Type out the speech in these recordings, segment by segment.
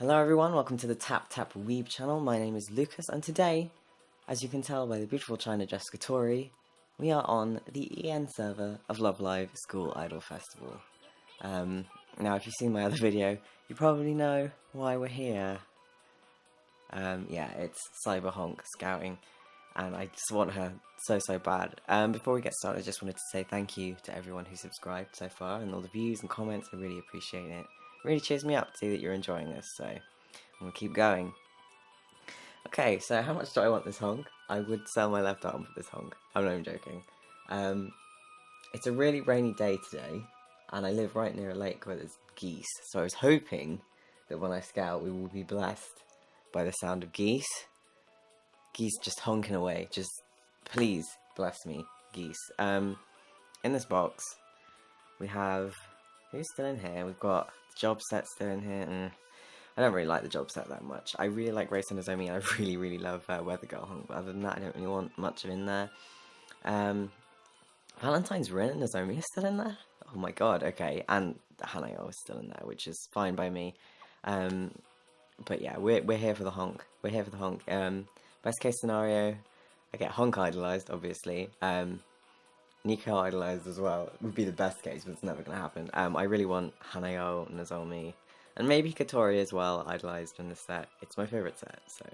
Hello everyone, welcome to the Tap Tap Weeb channel. My name is Lucas and today, as you can tell by the beautiful China Jessica Tori, we are on the EN server of Love Live School Idol Festival. Um, now if you've seen my other video, you probably know why we're here. Um, yeah, it's Cyber Honk scouting and I just want her so so bad. Um, before we get started, I just wanted to say thank you to everyone who subscribed so far and all the views and comments, I really appreciate it really cheers me up to see that you're enjoying this, so I'm to keep going. Okay, so how much do I want this honk? I would sell my left arm for this honk. I'm not even joking. Um, it's a really rainy day today, and I live right near a lake where there's geese, so I was hoping that when I scout we will be blessed by the sound of geese. Geese just honking away, just please bless me, geese. Um, in this box, we have, who's still in here? We've got job set still in here. Mm. I don't really like the job set that much. I really like Race and Nozomi, I really, really love uh, Weather Girl Honk, but other than that, I don't really want much of in there. Um, Valentine's Rin and Nozomi is still in there? Oh my god, okay. And Hanayo is still in there, which is fine by me. Um, but yeah, we're, we're here for the honk. We're here for the honk. Um, best case scenario, I get honk idolized, obviously. Um, Nico idolized as well would be the best case, but it's never going to happen. Um, I really want Hanayo, Nozomi, and maybe Kotori as well idolized in this set. It's my favorite set, so.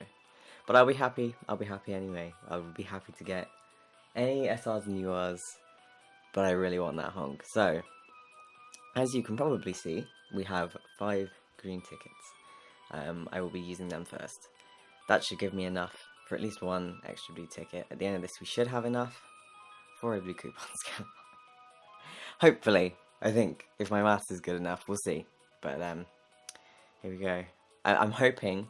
But I'll be happy. I'll be happy anyway. I'll be happy to get any SRs and URs, but I really want that honk. So, as you can probably see, we have five green tickets. Um, I will be using them first. That should give me enough for at least one extra blue ticket. At the end of this, we should have enough coupon. Hopefully, I think, if my maths is good enough, we'll see. But, um, here we go. I I'm hoping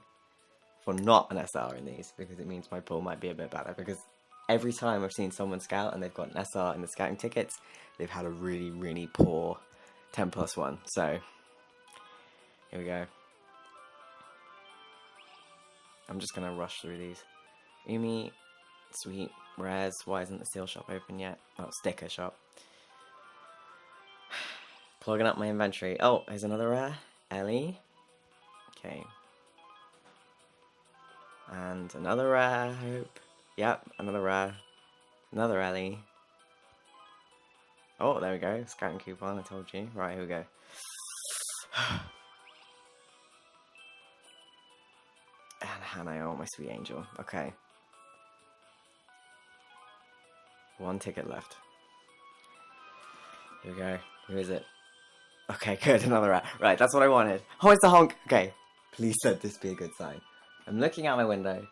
for not an SR in these, because it means my pool might be a bit better, because every time I've seen someone scout and they've got an SR in the scouting tickets, they've had a really, really poor 10 plus 1. So, here we go. I'm just gonna rush through these. Umi, sweet, Rares, why isn't the seal shop open yet? Oh, sticker shop. Plugging up my inventory. Oh, here's another rare. Ellie. Okay. And another rare, I hope. Yep, another rare. Another Ellie. Oh, there we go. Scouting coupon, I told you. Right, here we go. and Hanayo, oh, my sweet angel. Okay. One ticket left. Here we go. Who is it? Okay, good. Another rat. Right, that's what I wanted. Oh, it's a honk. Okay. Please let this be a good sign. I'm looking out my window.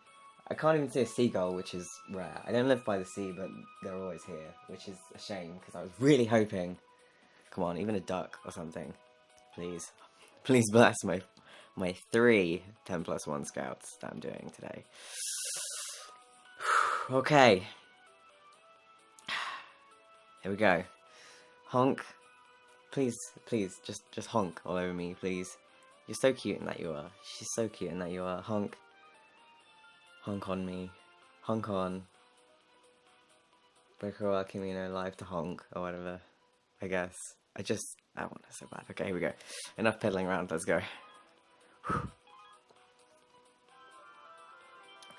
I can't even see a seagull, which is rare. I don't live by the sea, but they're always here, which is a shame, because I was really hoping... Come on, even a duck or something. Please. Please bless my my three 10 plus 1 scouts that I'm doing today. okay. Here we go. Honk. Please, please, just just honk all over me, please. You're so cute in that you are. She's so cute in that you are. Honk. Honk on me. Honk on. Breaker Kimino live to honk, or whatever. I guess. I just, I want it so bad. Okay, here we go. Enough peddling around, let's go.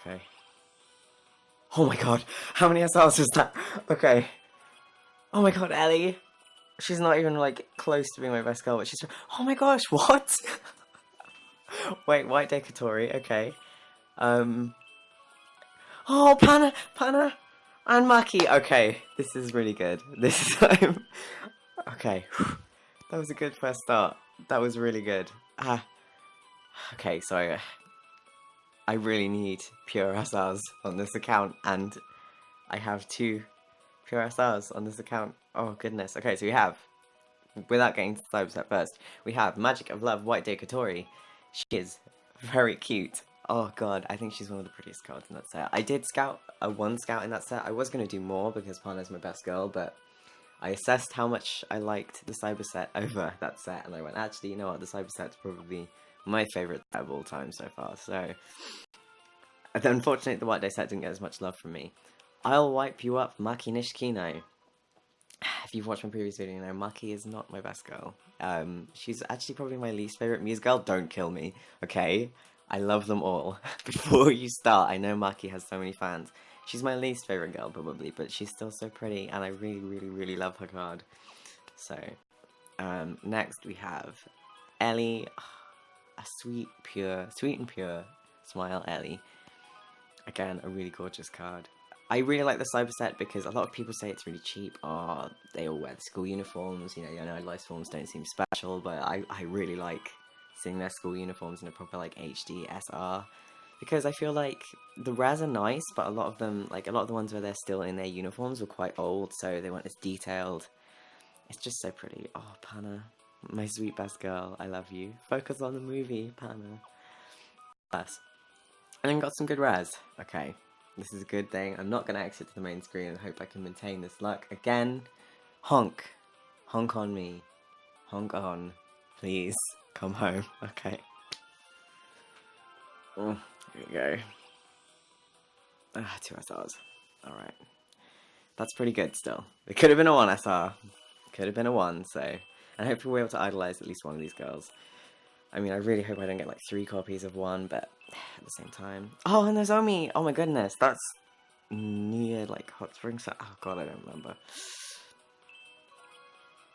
okay. Oh my god, how many SRs is that? Okay. Oh my god, Ellie. She's not even like close to being my best girl, but she's. Oh my gosh, what? Wait, White Day Kotori, okay. Um. Oh, Pana, Pana, and Maki. Okay, this is really good. This time. okay, that was a good first start. That was really good. Ah. Okay, so I really need pure SRs on this account, and I have two pure stars on this account. Oh goodness. Okay, so we have, without getting to the set first, we have Magic of Love White Day Kotori. She is very cute. Oh god, I think she's one of the prettiest cards in that set. I did scout a one scout in that set. I was going to do more because Pana's my best girl, but I assessed how much I liked the Cyber set over that set, and I went, actually, you know what, the Cyber set's probably my favourite set of all time so far, so... Unfortunately, the White Day set didn't get as much love from me. I'll wipe you up, Maki Nishikino. if you've watched my previous video, you know Maki is not my best girl. Um, she's actually probably my least favorite Muse girl. Don't kill me, okay? I love them all. Before you start, I know Maki has so many fans. She's my least favorite girl, probably, but she's still so pretty, and I really, really, really love her card. So, um, next we have Ellie, a sweet, pure, sweet and pure smile Ellie. Again, a really gorgeous card. I really like the cyber set because a lot of people say it's really cheap. Oh, they all wear the school uniforms. You know, I know life forms don't seem special, but I, I really like seeing their school uniforms in a proper like HD SR because I feel like the rares are nice, but a lot of them, like a lot of the ones where they're still in their uniforms, were quite old, so they weren't as detailed. It's just so pretty. Oh, Pana, my sweet best girl, I love you. Focus on the movie, Pana. Plus, and then got some good rares. Okay, this is a good thing. I'm not going to exit to the main screen and hope I can maintain this luck. Again, honk. Honk on me. Honk on. Please, come home. Okay. Oh, here we go. Ah, two SRs. Alright. That's pretty good still. It could have been a 1 SR. Could have been a 1, so... And hopefully we're able to idolize at least one of these girls. I mean, I really hope I don't get like three copies of one, but at the same time. Oh, and there's Umi! Oh my goodness, that's near like Hot Springs. Oh god, I don't remember.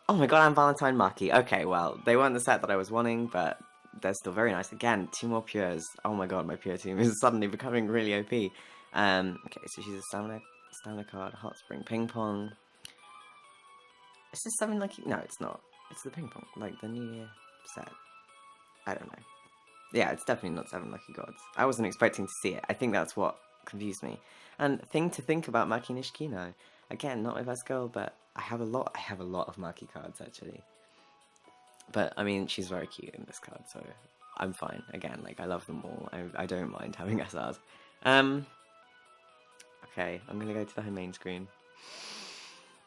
Oh my god, I'm Valentine Maki. Okay, well, they weren't the set that I was wanting, but they're still very nice. Again, two more pures. Oh my god, my pure team is suddenly becoming really OP. Um, okay, so she's a stamina, stamina card, Hot Spring Ping Pong. Is this something like... No, it's not. It's the Ping Pong, like the New Year set. I don't know. Yeah, it's definitely not Seven Lucky Gods. I wasn't expecting to see it. I think that's what confused me. And thing to think about Maki Nishikino. Again, not my best girl, but I have a lot I have a lot of Maki cards actually. But I mean she's very cute in this card, so I'm fine. Again, like I love them all. I I don't mind having SRs. Um Okay, I'm gonna go to the home main screen.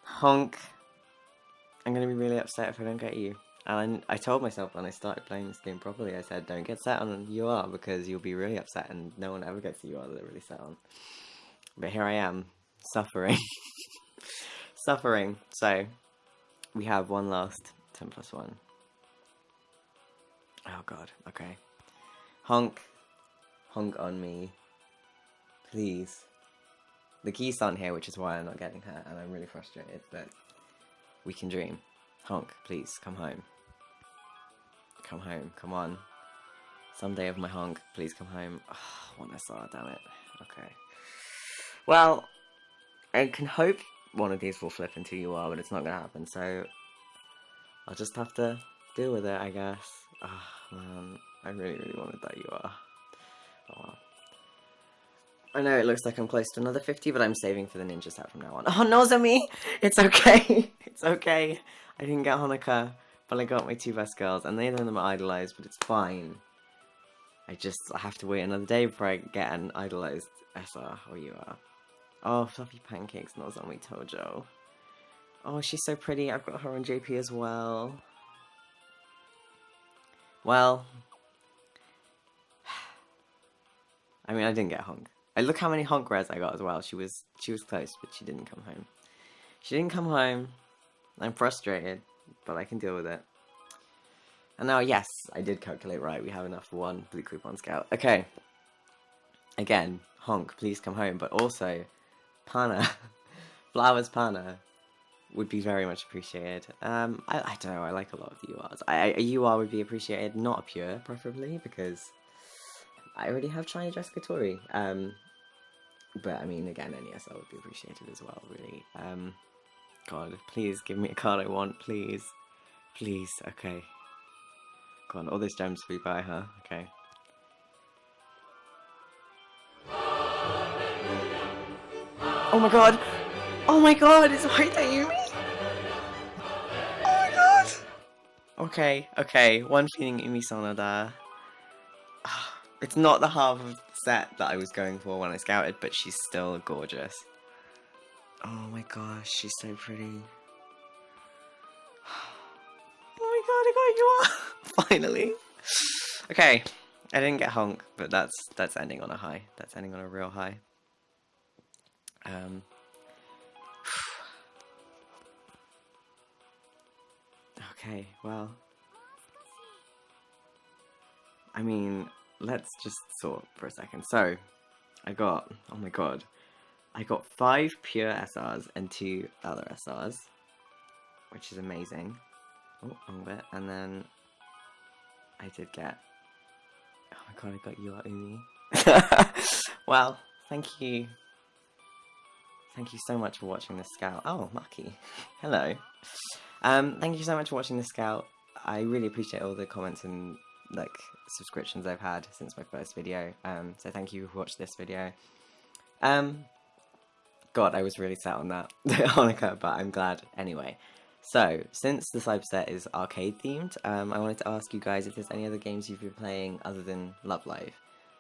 Honk. I'm gonna be really upset if I don't get you. And I, I, told myself when I started playing this game properly, I said, don't get set on UR because you'll be really upset and no one ever gets UR that they're really set on. But here I am, suffering. suffering. So, we have one last 10 plus 1. Oh god, okay. Honk. Honk on me. Please. The key's on here, which is why I'm not getting her, and I'm really frustrated, but we can dream. Honk, please, come home. Come home, come on. Someday of my honk, please come home. Oh, one SR, damn it. Okay. Well, I can hope one of these will flip into UR, but it's not gonna happen, so I'll just have to deal with it, I guess. Oh, man, I really, really wanted that UR. Oh well. I know it looks like I'm close to another 50, but I'm saving for the ninja set from now on. Oh, Nozomi! It's okay! it's okay! I didn't get Honoka. But I got my two best girls, and neither of them are idolized, but it's fine. I just I have to wait another day before I get an idolized SR or UR. Oh, Fluffy Pancakes, not Nozomi Tojo. Oh, she's so pretty. I've got her on JP as well. Well, I mean, I didn't get honk. I look how many honk rares I got as well. She was she was close, but she didn't come home. She didn't come home. I'm frustrated but I can deal with it. And now, yes, I did calculate right. We have enough for one blue coupon scout. Okay. Again, honk, please come home. But also, Pana, Flowers Pana, would be very much appreciated. Um, I, I don't know, I like a lot of URs. I, a UR would be appreciated, not a pure, preferably, because I already have China Jessica Tori. Um, but, I mean, again, any SL would be appreciated as well, really. Um, God, please give me a card I want, please. Please, okay. Go on, all those gems we buy, huh? Okay. Oh my god! Oh my god, it's White! Oh my god! Okay, okay, one feeling Umi Sonoda. Ah, it's not the half of the set that I was going for when I scouted, but she's still gorgeous. Oh my gosh, she's so pretty. Oh my god, I got you all! Finally! Okay, I didn't get honk, but that's that's ending on a high. That's ending on a real high. Um, Okay, well. I mean, let's just sort for a second. So, I got, oh my god, I got five pure SRs and two other SRs, which is amazing. Oh, wrong bit. And then I did get, oh my god, I got you Umi. well, thank you. Thank you so much for watching this scout. Oh, Maki. Hello. Um, thank you so much for watching this scout. I really appreciate all the comments and like subscriptions I've had since my first video. Um, so thank you for watching this video. Um, God, I was really set on that Honoka, but I'm glad anyway. So, since the Cyber set is arcade themed, um, I wanted to ask you guys if there's any other games you've been playing other than Love Live.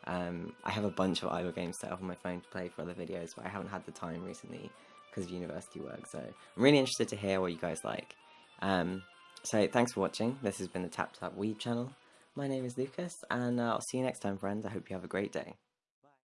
Um, I have a bunch of idle games set up on my phone to play for other videos, but I haven't had the time recently because of university work, so I'm really interested to hear what you guys like. Um, so, thanks for watching. This has been the Tap Tap Weeb channel. My name is Lucas, and uh, I'll see you next time, friends. I hope you have a great day.